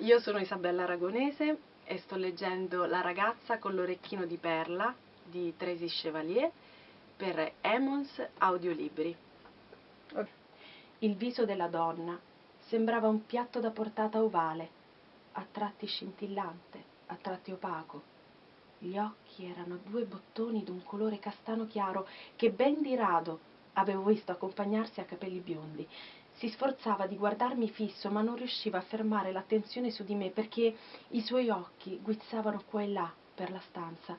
io sono Isabella Aragonese e sto leggendo La ragazza con l'orecchino di perla di Tracy Chevalier per Emons Audiolibri. Il viso della donna sembrava un piatto da portata ovale, a tratti scintillante, a tratti opaco. Gli occhi erano due bottoni d'un colore castano chiaro che ben di rado avevo visto accompagnarsi a capelli biondi si sforzava di guardarmi fisso, ma non riusciva a fermare l'attenzione su di me perché i suoi occhi guizzavano qua e là per la stanza.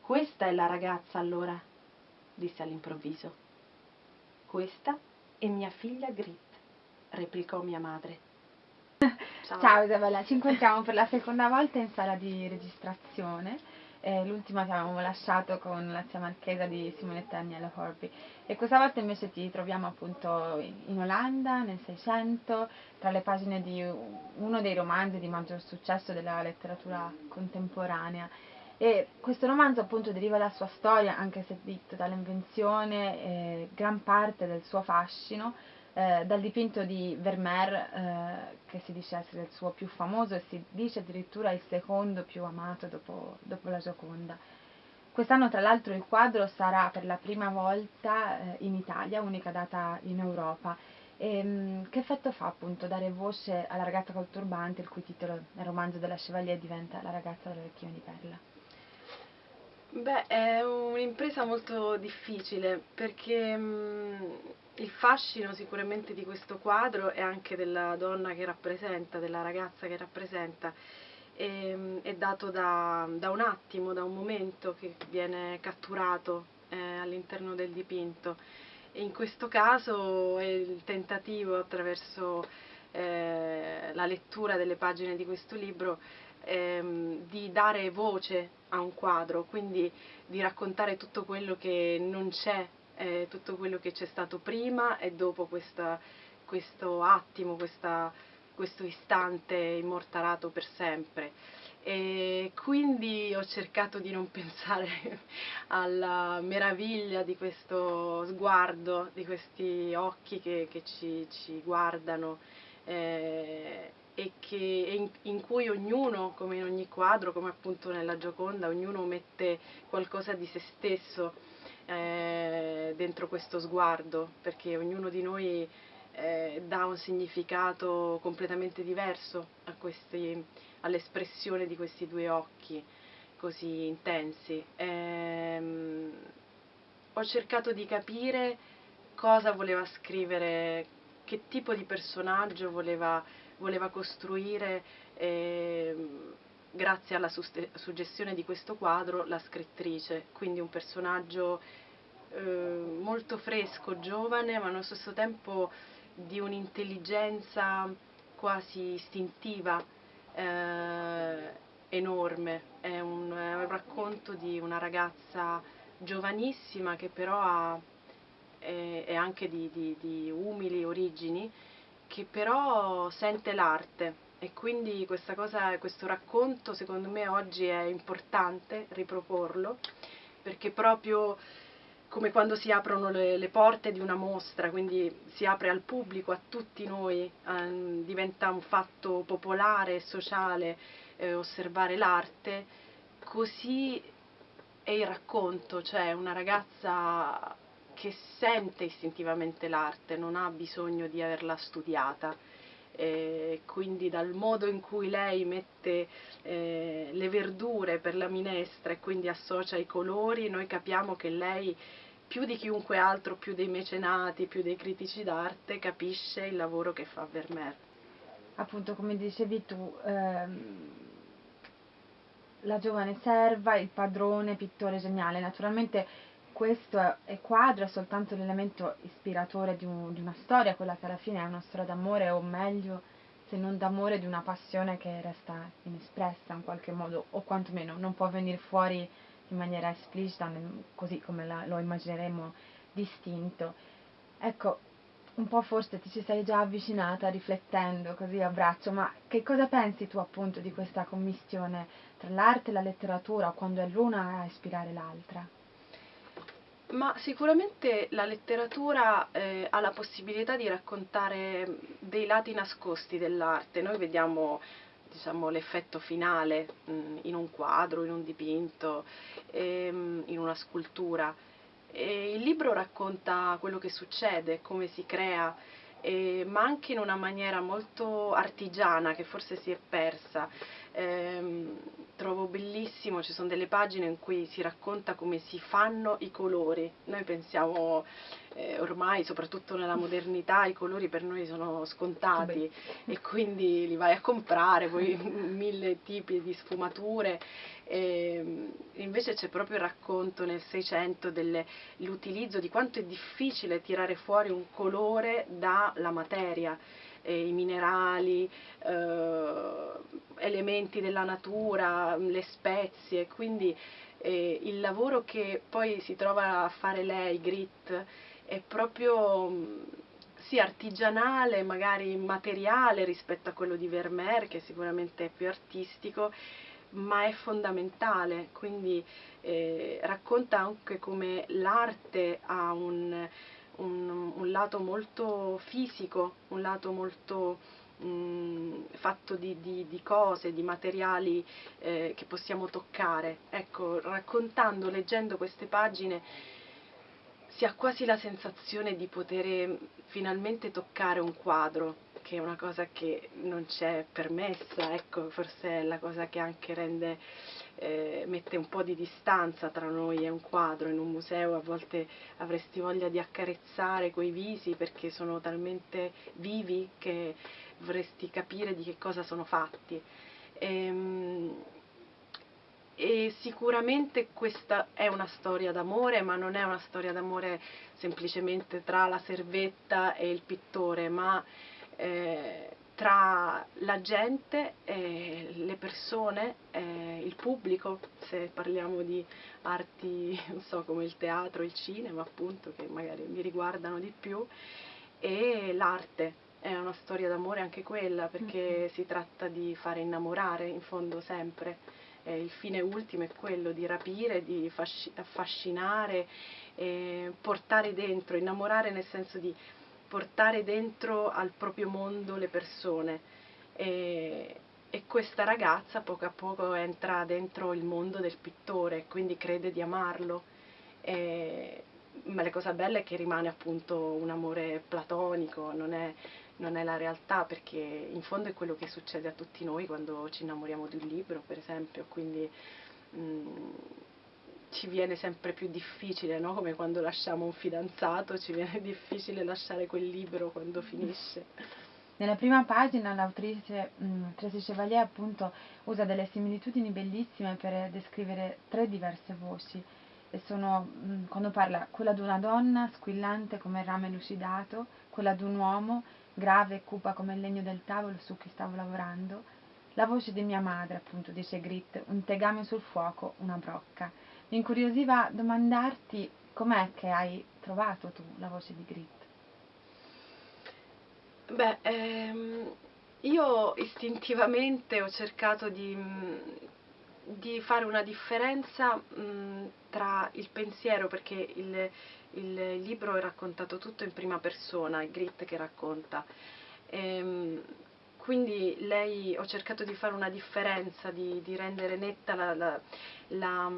Questa è la ragazza allora, disse all'improvviso. Questa è mia figlia Grit, replicò mia madre. Ciao. Ciao Isabella, ci incontriamo per la seconda volta in sala di registrazione eh, l'ultima che avevamo lasciato con la zia marchesa di Simonetta Agnello Horby e questa volta invece ti troviamo appunto in Olanda nel 600 tra le pagine di uno dei romanzi di maggior successo della letteratura contemporanea. E questo romanzo appunto deriva dalla sua storia anche se di totale invenzione eh, gran parte del suo fascino eh, dal dipinto di Vermeer, eh, che si dice essere il suo più famoso e si dice addirittura il secondo più amato dopo, dopo la Gioconda. Quest'anno tra l'altro il quadro sarà per la prima volta eh, in Italia, unica data in Europa. E, ehm, mh, che effetto fa appunto dare voce alla ragazza col turbante, il cui titolo nel romanzo della Chevalier diventa La ragazza dall'orecchino di perla? Beh, è un'impresa molto difficile perché mh, il fascino sicuramente di questo quadro è anche della donna che rappresenta, della ragazza che rappresenta, e, è dato da, da, un attimo, da un momento che viene catturato eh, all'interno del dipinto. E in questo caso è il tentativo attraverso eh, la lettura delle pagine di questo libro ehm, di dare voce a un quadro, quindi di raccontare tutto quello che non c'è eh, tutto quello che c'è stato prima e dopo questa, questo attimo, questa, questo istante immortalato per sempre. E quindi ho cercato di non pensare alla meraviglia di questo sguardo, di questi occhi che, che ci, ci, guardano eh, e che, in, in, cui ognuno, come in ogni quadro, come appunto nella Gioconda, ognuno mette qualcosa di se stesso eh, dentro questo sguardo, perché ognuno di noi eh, dà un significato completamente diverso all'espressione di questi due occhi così intensi. Eh, ho cercato di capire cosa voleva scrivere, che tipo di personaggio voleva, voleva costruire eh, grazie alla suggestione di questo quadro, la scrittrice, quindi un personaggio eh, molto fresco, giovane, ma allo stesso tempo di un'intelligenza quasi istintiva eh, enorme. È un, è un, racconto di una ragazza giovanissima che però ha, è, è anche di, di, di umili origini, che però sente l'arte e quindi cosa, questo racconto secondo me oggi è importante riproporlo perché proprio come quando si aprono le, le porte di una mostra, quindi si apre al pubblico, a tutti noi, eh, diventa un fatto popolare sociale eh, osservare l'arte, così è il racconto, cioè una ragazza che sente istintivamente l'arte, non ha bisogno di averla studiata eh, quindi dal modo in cui lei mette eh, le verdure per la minestra e quindi associa i colori, noi capiamo che lei più di chiunque altro, più dei mecenati, più dei critici d'arte, capisce il lavoro che fa Vermeer. Appunto, come dicevi tu, ehm, la giovane serva, il padrone, pittore geniale, naturalmente questo è quadro è soltanto l'elemento ispiratore di, un, di, una storia, quella che alla fine è una storia d'amore, o meglio, se non d'amore, di una passione che resta inespressa in qualche modo, o quantomeno non può venire fuori in maniera esplicita, così come la, lo immagineremo distinto. Ecco, un po' forse ti ci sei già avvicinata riflettendo così a braccio, ma che cosa pensi tu appunto di questa commissione tra l'arte e la letteratura, quando è l'una a ispirare l'altra? Ma sicuramente la letteratura eh, ha la possibilità di raccontare dei lati nascosti dell'arte. Noi vediamo diciamo, l'effetto finale mh, mm, in un quadro, in un dipinto, ehm, in una scultura. E il libro racconta quello che succede, come si crea, eh, ma anche in una maniera molto artigiana che forse si è persa. Eh, trovo bellissimo, ci sono delle pagine in cui si racconta come si fanno i colori. Noi pensiamo eh, ormai, soprattutto nella modernità, i colori per noi sono scontati Beh. e quindi li vai a comprare, poi mille tipi di sfumature. E invece c'è proprio il racconto nel 600 dell'utilizzo di quanto è difficile tirare fuori un colore dalla materia eh, i minerali, eh, elementi della natura, le spezie, quindi eh, il lavoro che poi si trova a fare lei, Grit, è proprio mm, sì, artigianale, magari materiale rispetto a quello di Vermeer, che sicuramente è più artistico, ma è fondamentale, quindi eh, racconta anche come l'arte ha un, un, un lato molto fisico, un lato molto mh, mm, fatto di, di, di, cose, di materiali eh, che possiamo toccare. Ecco, raccontando, leggendo queste pagine si ha quasi la sensazione di poter finalmente toccare un quadro, che è una cosa che non c'è permessa, ecco, forse è la cosa che anche rende eh, mette un po' di distanza tra noi e un quadro. In un museo a volte avresti voglia di accarezzare quei visi perché sono talmente vivi che vorresti capire di che cosa sono fatti. E, ehm, e sicuramente questa è una storia d'amore, ma non è una storia d'amore semplicemente tra la servetta e il pittore, ma eh, tra la gente, eh, le persone, eh, il pubblico, se parliamo di arti, non so, come il teatro, il cinema, appunto, che magari mi riguardano di più, e l'arte. È una storia d'amore anche quella, perché mm-hmm. si tratta di fare innamorare, in fondo sempre. Eh, il fine ultimo è quello di rapire, di affascinare, portare dentro, innamorare nel senso di portare dentro al proprio mondo le persone e, e questa ragazza poco a poco entra dentro il mondo del pittore, quindi crede di amarlo. E, ma la cosa bella è che rimane appunto un amore platonico, non è, non è, la realtà, perché in fondo è quello che succede a tutti noi quando ci innamoriamo di un libro, per esempio, quindi mh, mm, ci viene sempre più difficile, no? come quando lasciamo un fidanzato, ci viene difficile lasciare quel libro quando finisce. Nella prima pagina l'autrice mm, Tracy Chevalier appunto usa delle similitudini bellissime per descrivere tre diverse voci sono mh, quando parla quella di una donna squillante come il rame lucidato, quella di un uomo grave e cupa come il legno del tavolo su cui stavo lavorando, la voce di mia madre appunto dice Grit, un tegame sul fuoco, una brocca mi incuriosiva domandarti com'è che hai trovato tu la voce di Grit. Beh, ehm, io istintivamente ho cercato di, di fare una differenza mh, tra il pensiero, perché il, il, libro è raccontato tutto in prima persona, è Grit che racconta. Ehm, quindi lei, ho cercato di fare una differenza, di, di rendere netta la, la, la,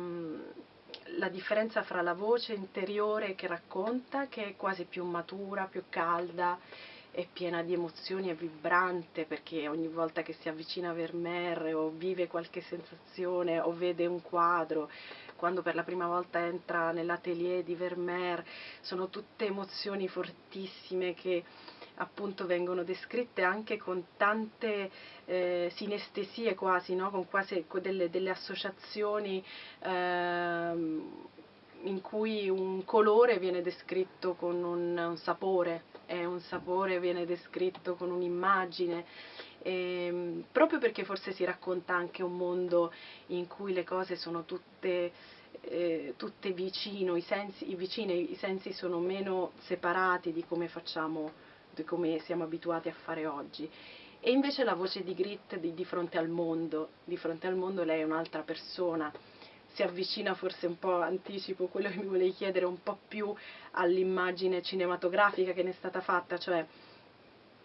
la, differenza fra la voce interiore che racconta, che è quasi più matura, più calda, è piena di emozioni, è vibrante perché ogni volta che si avvicina a Vermeer o vive qualche sensazione o vede un quadro, quando per la prima volta entra nell'atelier di Vermeer, sono tutte emozioni fortissime che appunto vengono descritte anche con tante eh, sinestesie quasi, no? con quasi delle, delle associazioni eh, in cui un colore viene descritto con un, un sapore e un sapore viene descritto con un'immagine. Eh, proprio perché forse si racconta anche un mondo in cui le cose sono tutte eh, tutte vicino, i sensi, i vicini, i sensi sono meno separati di come facciamo come siamo abituati a fare oggi. E invece la voce di Grit di, di fronte al mondo, di fronte al mondo lei è un'altra persona, si avvicina forse un po', anticipo quello che mi volevi chiedere, un po' più all'immagine cinematografica che ne è stata fatta, cioè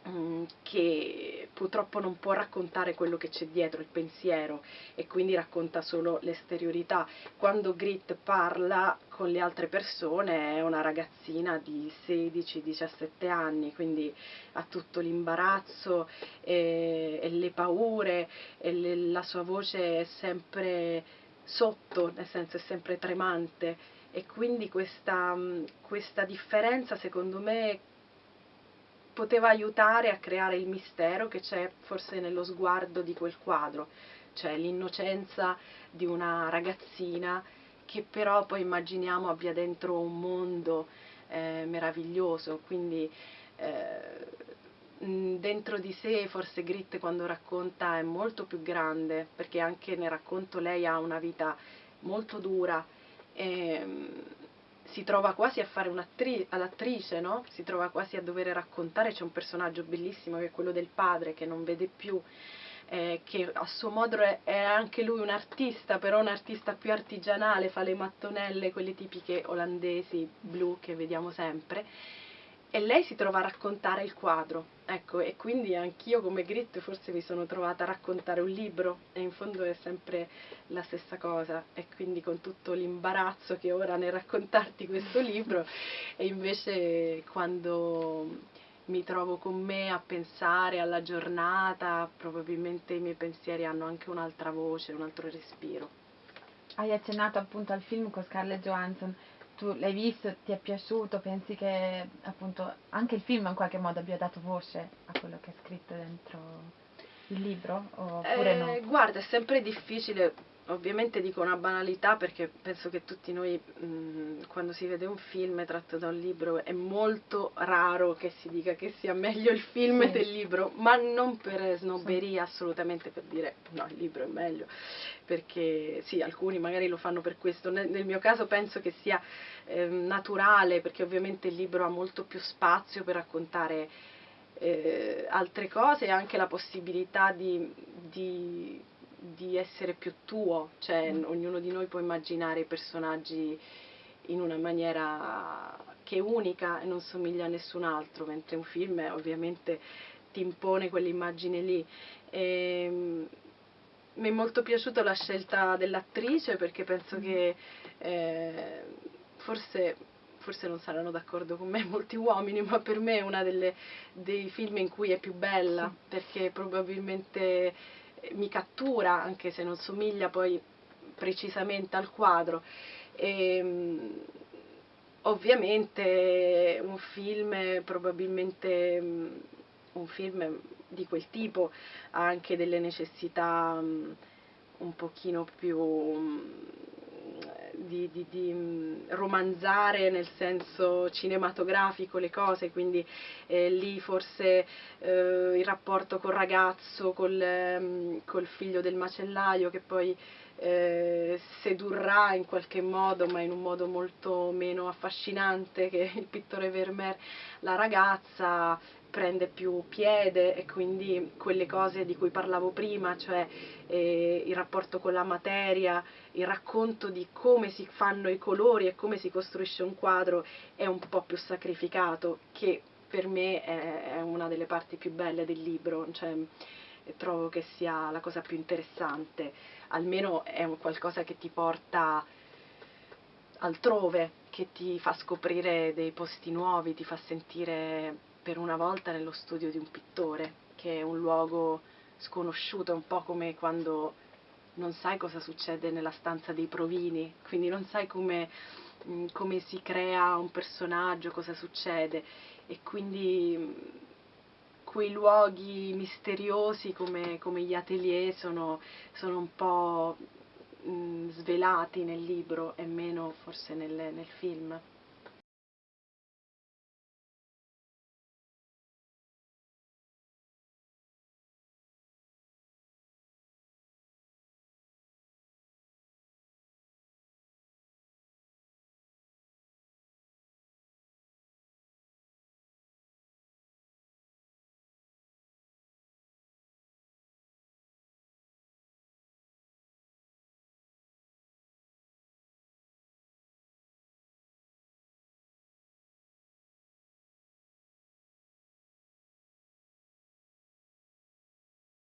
mm, che purtroppo non può raccontare quello che c'è dietro, il pensiero, e quindi racconta solo l'esteriorità. Quando Grit parla con le altre persone è una ragazzina di 16-17 anni, quindi ha tutto l'imbarazzo e, e le paure, e le, la sua voce è sempre sotto, nel senso è sempre tremante. E quindi questa, questa differenza secondo me poteva aiutare a creare il mistero che c'è forse nello sguardo di quel quadro, cioè l'innocenza di una ragazzina che però poi immaginiamo abbia dentro un mondo eh, meraviglioso, quindi eh, dentro di sé forse Grit quando racconta è molto più grande, perché anche nel racconto lei ha una vita molto dura. E, si trova quasi a fare un'attrice, no? si trova quasi a dover raccontare, c'è un personaggio bellissimo che è quello del padre che non vede più, eh, che a suo modo è, anche lui un artista, però un artista più artigianale, fa le mattonelle, quelle tipiche olandesi blu che vediamo sempre e lei si trova a raccontare il quadro, ecco, e quindi anch'io come Grit forse mi sono trovata a raccontare un libro e in fondo è sempre la stessa cosa. E quindi con tutto l'imbarazzo che ora nel raccontarti questo libro e invece quando mi trovo con me a pensare alla giornata, probabilmente i miei pensieri hanno anche un'altra voce, un altro respiro. Hai accennato appunto al film con Scarlett Johansson tu l'hai visto, ti è piaciuto, pensi che appunto anche il film in qualche modo abbia dato voce a quello che è scritto dentro il libro oppure eh, no? Guarda, è sempre difficile ovviamente dico una banalità perché penso che tutti noi mh, quando si vede un film tratto da un libro è molto raro che si dica che sia meglio il film sì. del libro, ma non per snobberia sì. assolutamente per dire no, il libro è meglio, perché sì, alcuni magari lo fanno per questo, nel, nel mio caso penso che sia eh, naturale perché ovviamente il libro ha molto più spazio per raccontare eh, altre cose e anche la possibilità di, di di essere più tuo, cioè mm. ognuno di noi può immaginare i personaggi in una maniera che è unica e non somiglia a nessun altro, mentre un film ovviamente ti impone quell'immagine lì. E, ehm, mi è molto piaciuta la scelta dell'attrice perché penso mm. che eh, forse, forse, non saranno d'accordo con me molti uomini, ma per me è uno dei film in cui è più bella, sì. perché probabilmente mi cattura, anche se non somiglia poi precisamente al quadro. E, ehm, ovviamente un film probabilmente un film di quel tipo ha anche delle necessità un pochino più di, di, di, mm, romanzare nel senso cinematografico le cose, quindi eh, lì forse eh, il rapporto col ragazzo, col, eh, col, figlio del macellaio che poi eh, sedurrà in qualche modo, ma in un modo molto meno affascinante che il pittore Vermeer, la ragazza prende più piede e quindi quelle cose di cui parlavo prima, cioè eh, il rapporto con la materia, il racconto di come si fanno i colori e come si costruisce un quadro è un po' più sacrificato, che per me è, è una delle parti più belle del libro, cioè, trovo che sia la cosa più interessante, almeno è un qualcosa che ti porta altrove, che ti fa scoprire dei posti nuovi, ti fa sentire per una volta nello studio di un pittore, che è un luogo sconosciuto, un po' come quando non sai cosa succede nella stanza dei provini, quindi non sai come, mm, come si crea un personaggio, cosa succede. E quindi mm, quei luoghi misteriosi come, come gli atelier sono, sono un po' mh, mm, svelati nel libro e meno forse nel, nel film.